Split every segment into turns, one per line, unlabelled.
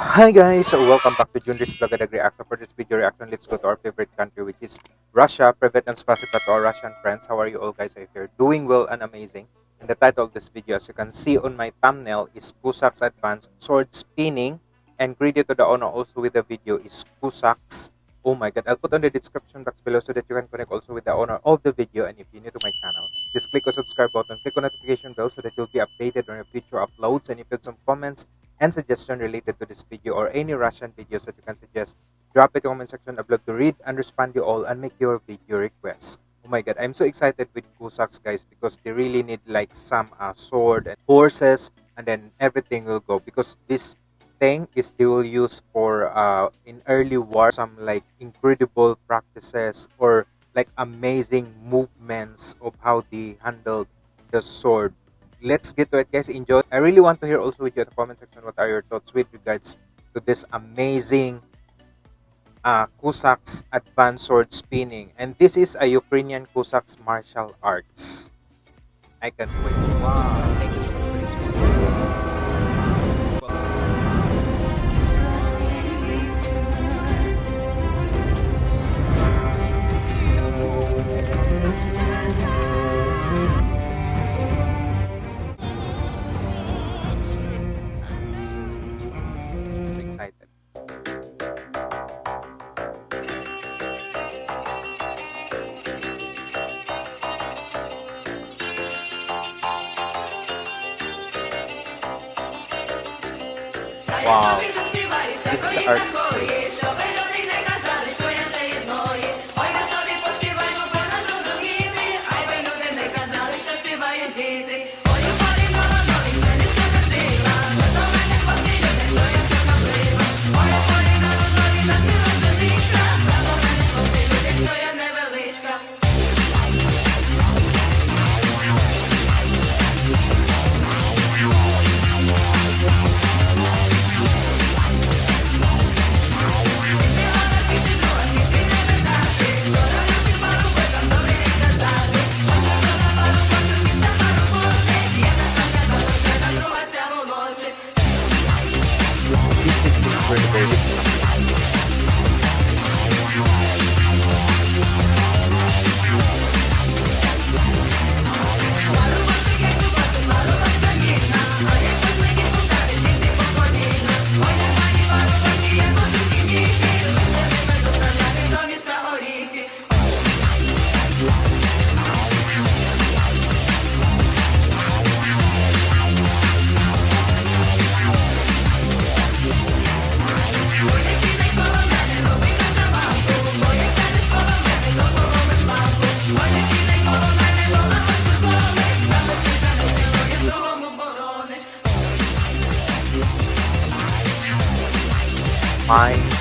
Hi guys, welcome back to Junris Vlogadag Reaction. For this video reaction, let's go to our favorite country which is Russia. Privet and spasiba to our Russian friends. How are you all guys? I hope you're doing well and amazing. And the title of this video, as you can see on my thumbnail, is Cossacks Advanced Sword Spinning. And credit to the owner also with the video is Cossacks. Oh my god, I'll put on the description box below so that you can connect also with the owner of the video. And if you're new to my channel, just click the subscribe button, click on notification bell so that you'll be updated on your future uploads. And if you have some comments and suggestion related to this video or any Russian videos that you can suggest, drop it in the comment section. Love to read and respond to you all and make your video requests. Oh my god, I'm so excited with Cossacks guys because they really need like some uh, sword and horses and then everything will go because this thing is they will use for uh, in early war some like incredible practices or like amazing movements of how they handled the sword. Let's get to it guys. Enjoy. I really want to hear also with you in the comment section what are your thoughts with regards to this amazing uh, Cossacks advanced sword spinning? And this is a Ukrainian Cossacks martial arts. I can't wait wow Wow. This is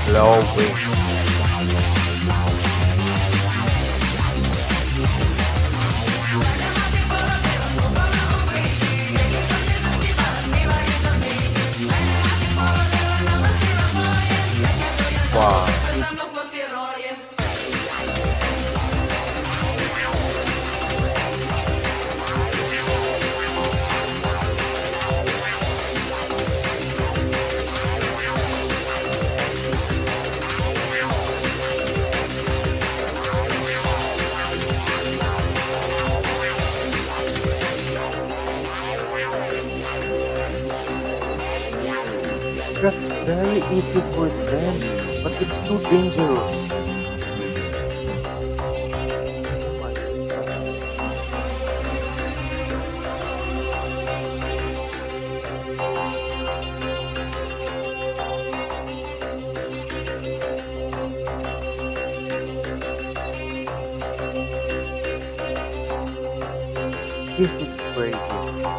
blowing. That's very easy for them, but it's too dangerous. This is crazy.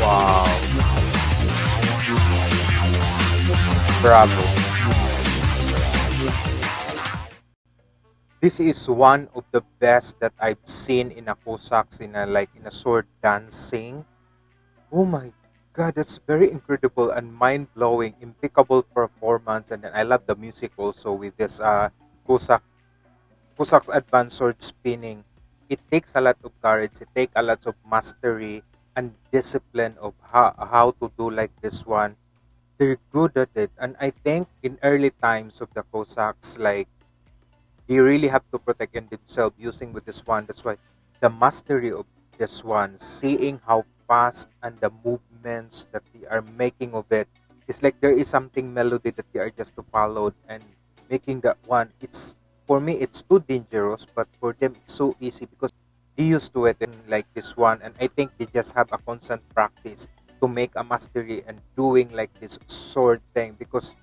Wow. Bravo. This is one of the best that I've seen in a Cossacks in a like in a sword dancing. Oh my god, that's very incredible and mind blowing, impeccable performance, and then I love the music also with this uh Cossack Cossacks advanced sword spinning. It takes a lot of courage, it takes a lot of mastery and discipline of how, how to do like this one. They're good at it. And I think in early times of the Cossacks, like they really have to protect themselves using with this one. That's why the mastery of this one, seeing how fast and the movements that they are making of it, it's like there is something melody that they are just to follow and making that one. It's for me it's too dangerous, but for them it's so easy because they used to it and like this one, and I think they just have a constant practice to make a mastery and doing like this sword thing because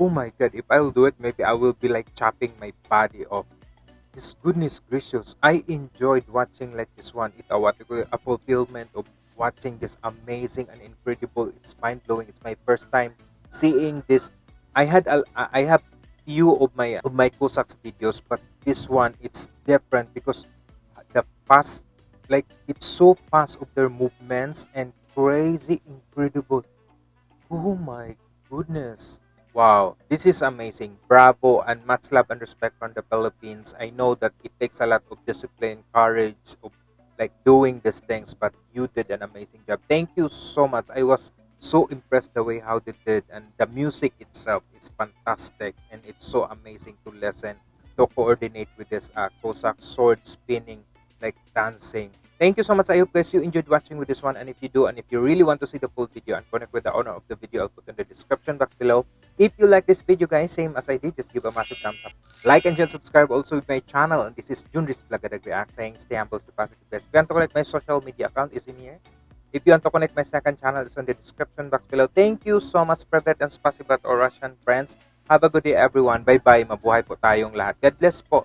Oh my god, if I will do it, maybe I will be like chopping my body off. This goodness gracious, I enjoyed watching like this one. It a a fulfillment of watching this amazing and incredible. It's mind blowing. It's my first time seeing this. I had a, I have few of my of my Cossacks videos, but this one it's different because the fast, like it's so fast of their movements and crazy incredible. Oh my goodness. Wow, this is amazing. Bravo and much love and respect from the Philippines. I know that it takes a lot of discipline, courage, of like doing these things, but you did an amazing job. Thank you so much. I was so impressed the way how they did and the music itself is fantastic and it's so amazing to listen to coordinate with this uh, Cossack sword spinning like dancing Thank you so much. I hope guys you enjoyed watching with this one. And if you do, and if you really want to see the full video and connect with the owner of the video, I'll put in the description box below. If you like this video guys, same as I did, just give a massive thumbs up. Like and share, subscribe also with my channel. And this is Junris Blagadag React saying stay humble, stay positive guys. If you want to connect my social media account is in here. If you want to connect my second channel, it's on the description box below. Thank you so much, Privet and Spasibat or Russian friends. Have a good day everyone. Bye-bye. Mabuhay po tayong lahat. God bless po.